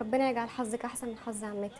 ربنا يجعل حظك أحسن من حظ عمتك.